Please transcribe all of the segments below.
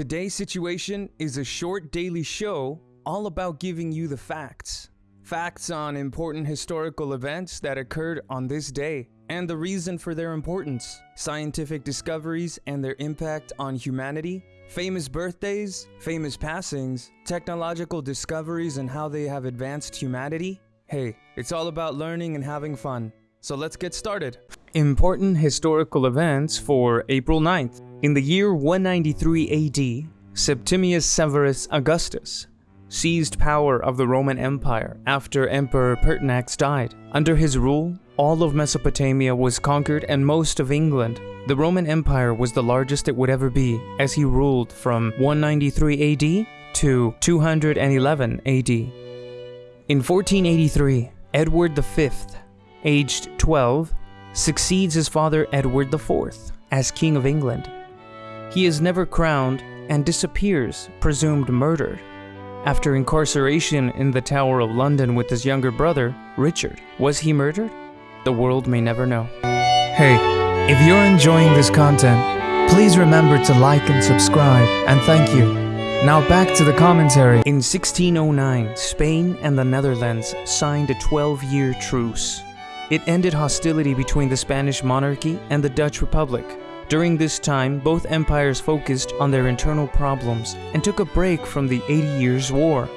Today's situation is a short daily show all about giving you the facts. Facts on important historical events that occurred on this day and the reason for their importance, scientific discoveries and their impact on humanity, famous birthdays, famous passings, technological discoveries and how they have advanced humanity. Hey, it's all about learning and having fun. So let's get started. Important historical events for April 9th. In the year 193 AD, Septimius Severus Augustus seized power of the Roman Empire after Emperor Pertinax died. Under his rule, all of Mesopotamia was conquered and most of England. The Roman Empire was the largest it would ever be, as he ruled from 193 AD to 211 AD. In 1483, Edward V, aged 12, succeeds his father Edward IV as King of England. He is never crowned and disappears, presumed murdered. After incarceration in the Tower of London with his younger brother, Richard, was he murdered? The world may never know. Hey, if you're enjoying this content, please remember to like and subscribe, and thank you. Now back to the commentary. In 1609, Spain and the Netherlands signed a 12-year truce. It ended hostility between the Spanish monarchy and the Dutch Republic. During this time, both empires focused on their internal problems and took a break from the Eighty Years' War.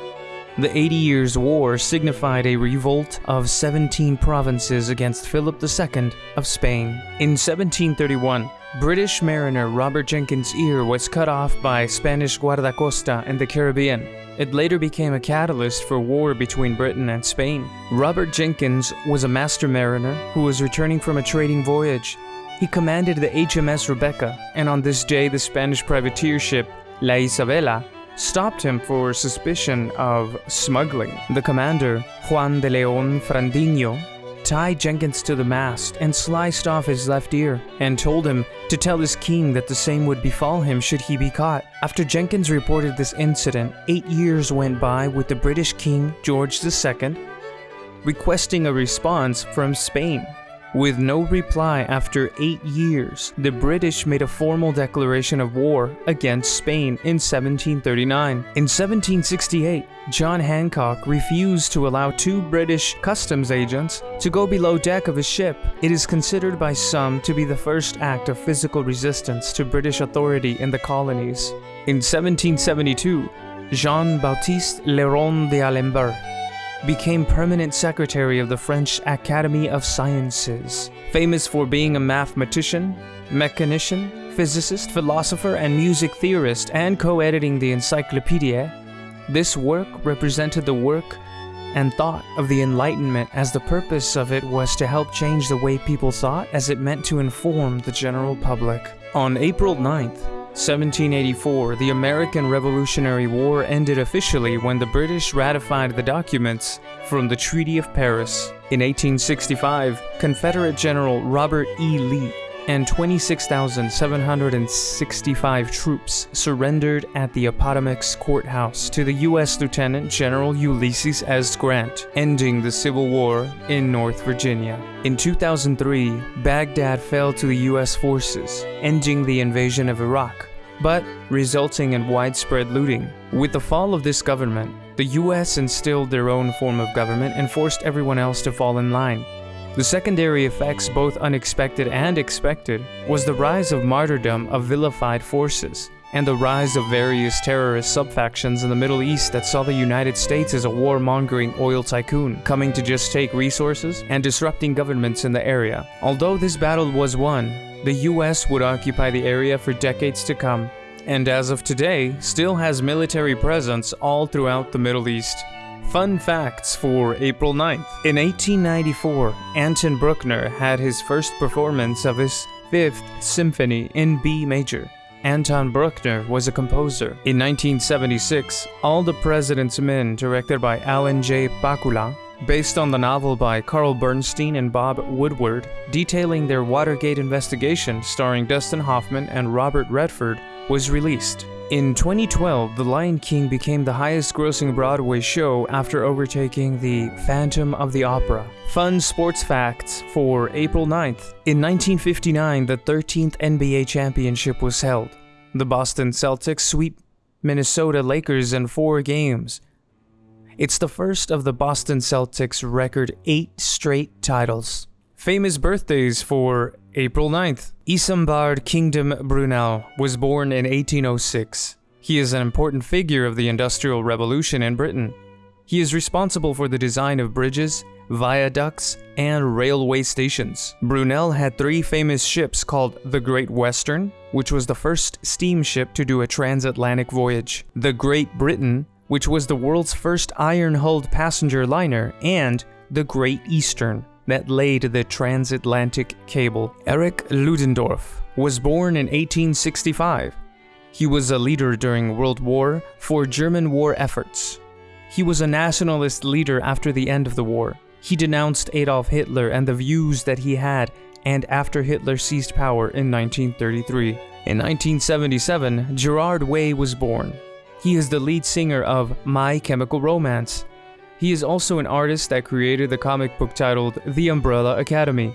The Eighty Years' War signified a revolt of 17 provinces against Philip II of Spain. In 1731, British mariner Robert Jenkins' ear was cut off by Spanish guardacosta in the Caribbean. It later became a catalyst for war between Britain and Spain. Robert Jenkins was a master mariner who was returning from a trading voyage. He commanded the HMS Rebecca, and on this day the Spanish privateer ship La Isabela stopped him for suspicion of smuggling. The commander, Juan de Leon Frandinho, tied Jenkins to the mast and sliced off his left ear, and told him to tell his king that the same would befall him should he be caught. After Jenkins reported this incident, eight years went by with the British King George II requesting a response from Spain. With no reply after eight years, the British made a formal declaration of war against Spain in 1739. In 1768, John Hancock refused to allow two British customs agents to go below deck of his ship. It is considered by some to be the first act of physical resistance to British authority in the colonies. In 1772, Jean-Baptiste le Rond d'Alembert became permanent secretary of the French Academy of Sciences. Famous for being a mathematician, mechanician, physicist, philosopher, and music theorist, and co-editing the Encyclopedia, this work represented the work and thought of the Enlightenment as the purpose of it was to help change the way people thought as it meant to inform the general public. On April 9th, 1784, the American Revolutionary War ended officially when the British ratified the documents from the Treaty of Paris. In 1865, Confederate General Robert E. Lee and 26,765 troops surrendered at the Appomattox Courthouse to the U.S. Lieutenant General Ulysses S. Grant, ending the Civil War in North Virginia. In 2003, Baghdad fell to the U.S. forces, ending the invasion of Iraq, but resulting in widespread looting. With the fall of this government, the US instilled their own form of government and forced everyone else to fall in line. The secondary effects, both unexpected and expected, was the rise of martyrdom of vilified forces, and the rise of various terrorist subfactions in the Middle East that saw the United States as a warmongering oil tycoon, coming to just take resources and disrupting governments in the area. Although this battle was won, the US would occupy the area for decades to come, and as of today, still has military presence all throughout the Middle East. Fun facts for April 9th. In 1894, Anton Bruckner had his first performance of his Fifth Symphony in B major. Anton Bruckner was a composer. In 1976, All the President's Men, directed by Alan J. Pakula, based on the novel by Carl Bernstein and Bob Woodward, detailing their Watergate investigation starring Dustin Hoffman and Robert Redford, was released. In 2012, The Lion King became the highest grossing Broadway show after overtaking The Phantom of the Opera. Fun sports facts for April 9th. In 1959, the 13th NBA championship was held. The Boston Celtics sweep Minnesota Lakers in four games. It's the first of the Boston Celtics' record eight straight titles. Famous birthdays for April 9th. Isambard Kingdom Brunel was born in 1806. He is an important figure of the Industrial Revolution in Britain. He is responsible for the design of bridges, viaducts, and railway stations. Brunel had three famous ships called the Great Western, which was the first steamship to do a transatlantic voyage, the Great Britain, which was the world's first iron-hulled passenger liner, and the Great Eastern, that laid the transatlantic cable. Erich Ludendorff was born in 1865. He was a leader during World War for German war efforts. He was a nationalist leader after the end of the war. He denounced Adolf Hitler and the views that he had and after Hitler seized power in 1933. In 1977, Gerard Way was born. He is the lead singer of My Chemical Romance. He is also an artist that created the comic book titled The Umbrella Academy.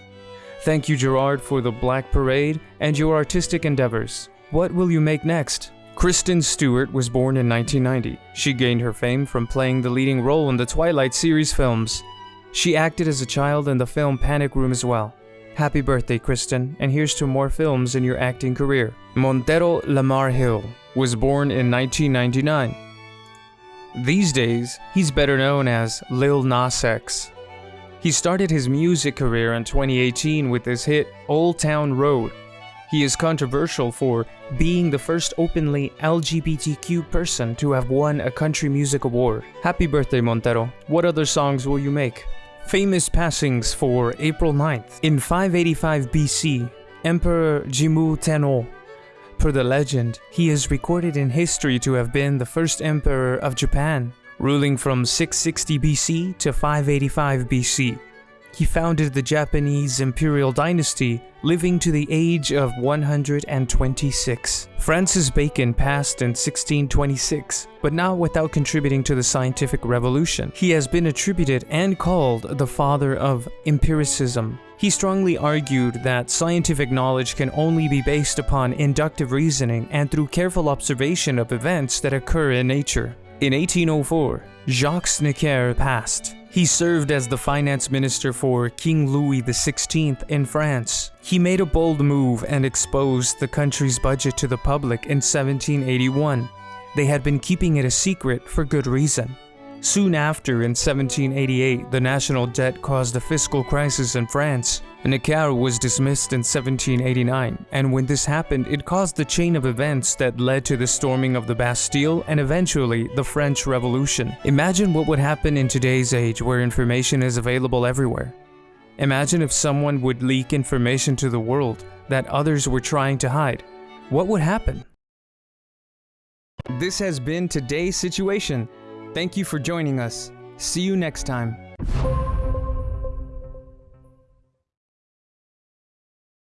Thank you Gerard for the Black Parade and your artistic endeavors. What will you make next? Kristen Stewart was born in 1990. She gained her fame from playing the leading role in the Twilight series films. She acted as a child in the film Panic Room as well. Happy birthday, Kristen, and here's to more films in your acting career. Montero Lamar Hill was born in 1999. These days, he's better known as Lil Nas X. He started his music career in 2018 with his hit Old Town Road. He is controversial for being the first openly LGBTQ person to have won a country music award. Happy birthday, Montero. What other songs will you make? Famous passings for April 9th. In 585 BC, Emperor Jimmu Tenno. Per the legend, he is recorded in history to have been the first emperor of Japan, ruling from 660 BC to 585 BC. He founded the Japanese imperial dynasty, living to the age of 126. Francis Bacon passed in 1626, but not without contributing to the scientific revolution. He has been attributed and called the father of empiricism. He strongly argued that scientific knowledge can only be based upon inductive reasoning and through careful observation of events that occur in nature. In 1804, Jacques Necker passed. He served as the finance minister for King Louis XVI in France. He made a bold move and exposed the country's budget to the public in 1781. They had been keeping it a secret for good reason. Soon after, in 1788, the national debt caused a fiscal crisis in France. Necker was dismissed in 1789, and when this happened, it caused the chain of events that led to the storming of the Bastille and eventually the French Revolution. Imagine what would happen in today's age where information is available everywhere. Imagine if someone would leak information to the world that others were trying to hide. What would happen? This has been today's situation. Thank you for joining us. See you next time.